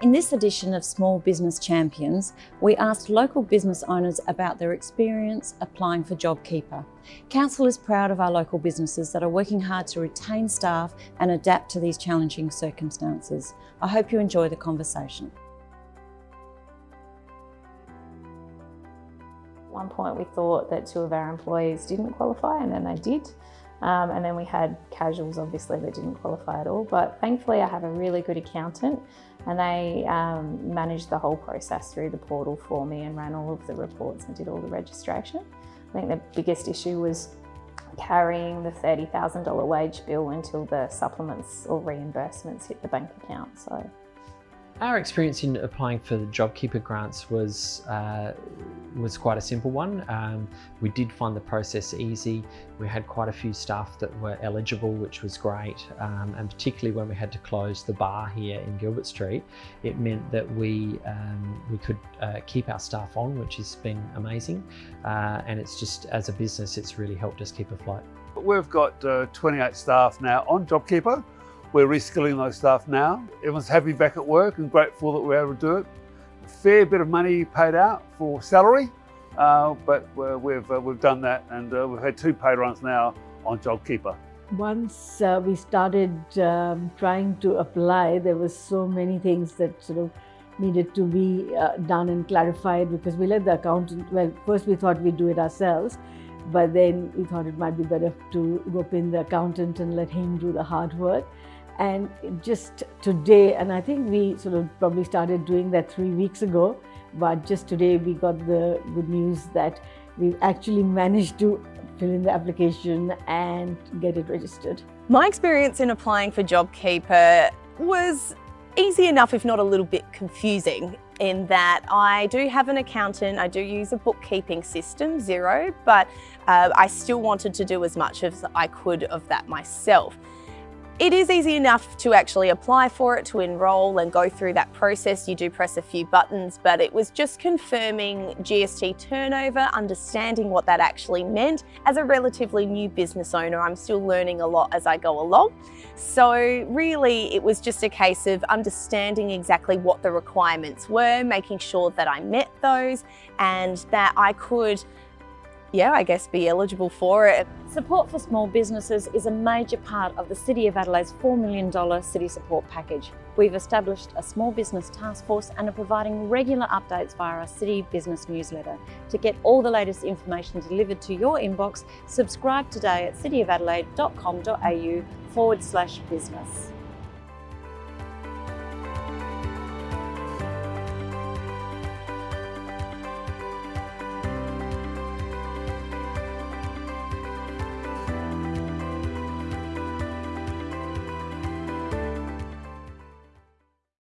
In this edition of Small Business Champions, we asked local business owners about their experience applying for JobKeeper. Council is proud of our local businesses that are working hard to retain staff and adapt to these challenging circumstances. I hope you enjoy the conversation. At one point we thought that two of our employees didn't qualify and then they did. Um, and then we had casuals obviously that didn't qualify at all. But thankfully I have a really good accountant and they um, managed the whole process through the portal for me and ran all of the reports and did all the registration. I think the biggest issue was carrying the $30,000 wage bill until the supplements or reimbursements hit the bank account. So our experience in applying for the JobKeeper grants was uh, was quite a simple one. Um, we did find the process easy. We had quite a few staff that were eligible, which was great. Um, and particularly when we had to close the bar here in Gilbert Street, it meant that we um, we could uh, keep our staff on, which has been amazing. Uh, and it's just as a business, it's really helped us keep afloat. We've got uh, 28 staff now on JobKeeper. We're reskilling those staff now. Everyone's happy back at work and grateful that we're able to do it. A fair bit of money paid out for salary, uh, but we've, uh, we've done that and uh, we've had two pay runs now on JobKeeper. Once uh, we started um, trying to apply, there was so many things that sort of needed to be uh, done and clarified because we let the accountant, well, first we thought we'd do it ourselves, but then we thought it might be better to rope in the accountant and let him do the hard work. And just today, and I think we sort of probably started doing that three weeks ago, but just today we got the good news that we've actually managed to fill in the application and get it registered. My experience in applying for JobKeeper was easy enough, if not a little bit confusing, in that I do have an accountant, I do use a bookkeeping system, Xero, but uh, I still wanted to do as much as I could of that myself. It is easy enough to actually apply for it, to enrol and go through that process. You do press a few buttons, but it was just confirming GST turnover, understanding what that actually meant. As a relatively new business owner, I'm still learning a lot as I go along. So really, it was just a case of understanding exactly what the requirements were, making sure that I met those and that I could yeah, I guess be eligible for it. Support for small businesses is a major part of the City of Adelaide's $4 million city support package. We've established a small business task force and are providing regular updates via our City Business newsletter. To get all the latest information delivered to your inbox, subscribe today at cityofadelaide.com.au forward slash business.